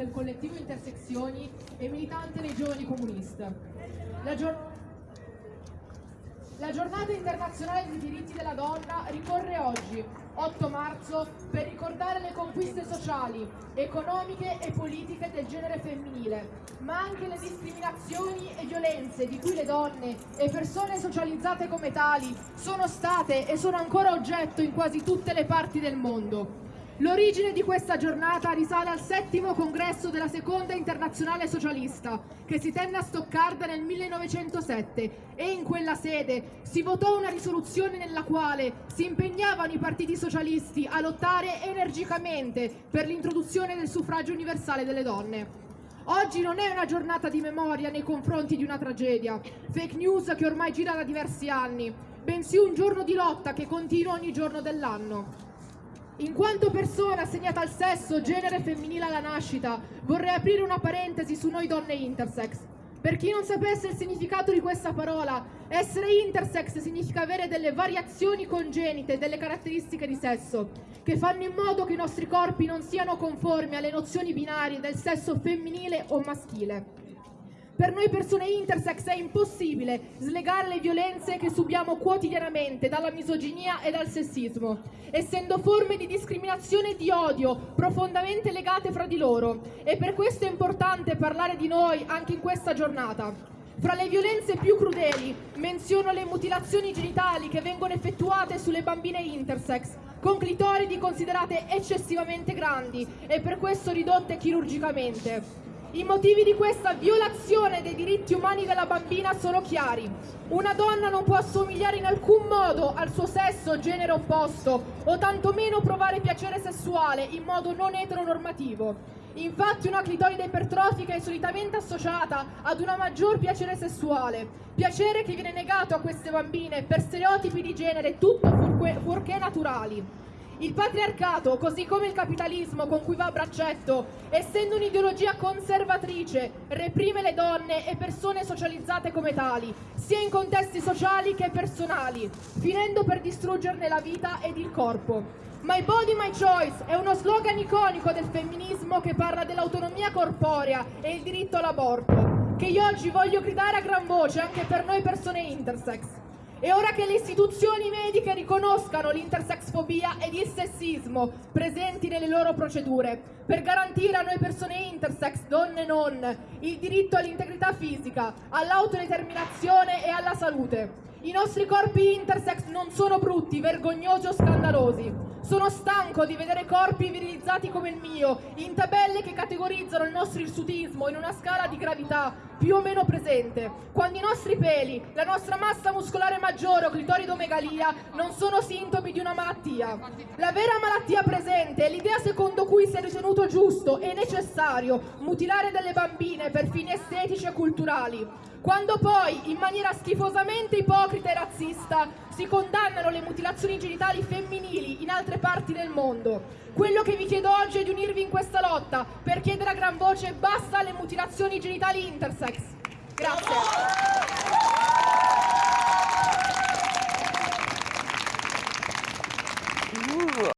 del collettivo Intersezioni e militante nei giovani comunista. La, gior- la giornata internazionale dei diritti della donna ricorre oggi, 8 marzo, per ricordare le conquiste sociali, economiche e politiche del genere femminile, ma anche le discriminazioni e violenze di cui le donne e persone socializzate come tali sono state e sono ancora oggetto in quasi tutte le parti del mondo. L'origine di questa giornata risale al settimo congresso della Seconda Internazionale Socialista, che si tenne a Stoccarda nel 1907 e in quella sede si votò una risoluzione nella quale si impegnavano i partiti socialisti a lottare energicamente per l'introduzione del suffragio universale delle donne. Oggi non è una giornata di memoria nei confronti di una tragedia, fake news che ormai gira da diversi anni, bensì un giorno di lotta che continua ogni giorno dell'anno. In quanto persona assegnata al sesso, genere femminile alla nascita, vorrei aprire una parentesi su noi donne intersex. Per chi non sapesse il significato di questa parola, essere intersex significa avere delle variazioni congenite delle caratteristiche di sesso, che fanno in modo che i nostri corpi non siano conformi alle nozioni binarie del sesso femminile o maschile. Per noi persone intersex è impossibile slegare le violenze che subiamo quotidianamente dalla misoginia e dal sessismo, essendo forme di discriminazione e di odio profondamente legate fra di loro. E per questo è importante parlare di noi anche in questa giornata. Fra le violenze più crudeli menziono le mutilazioni genitali che vengono effettuate sulle bambine intersex, con clitoridi considerate eccessivamente grandi e per questo ridotte chirurgicamente. I motivi di questa violazione dei diritti umani della bambina sono chiari. Una donna non può assomigliare in alcun modo al suo sesso o genere opposto, o tantomeno provare piacere sessuale in modo non eteronormativo. Infatti una clitoride ipertrofica è solitamente associata ad una maggior piacere sessuale, piacere che viene negato a queste bambine per stereotipi di genere tutto fuorché naturali. Il patriarcato, così come il capitalismo con cui va a braccetto, essendo un'ideologia conservatrice, reprime le donne e persone socializzate come tali, sia in contesti sociali che personali, finendo per distruggerne la vita ed il corpo. My Body, My Choice è uno slogan iconico del femminismo che parla dell'autonomia corporea e il diritto all'aborto, che io oggi voglio gridare a gran voce anche per noi persone intersex. È ora che le istituzioni mediche riconoscano l'intersexfobia ed il sessismo presenti nelle loro procedure per garantire a noi persone intersex, donne e non, il diritto all'integrità fisica, all'autodeterminazione e alla salute. I nostri corpi intersex non sono brutti, vergognosi o scandalosi. Sono stanco di vedere corpi virilizzati come il mio, in tabelle che categorizzano il nostro irsutismo in una scala di gravità più o meno presente, quando i nostri peli, la nostra massa muscolare maggiore o clitoridomegalia non sono sintomi di una malattia. La vera malattia presente è l'idea secondo cui si è ritenuto giusto e necessario mutilare delle bambine per fini estetici e culturali, quando poi, in maniera schifosamente ipocrita e razzista, si condannano le mutilazioni genitali femminili in altre parti del mondo. Quello che vi chiedo oggi è di unirvi in questa lotta per chiedere a gran voce basta alle mutilazioni genitali intersex. Grazie.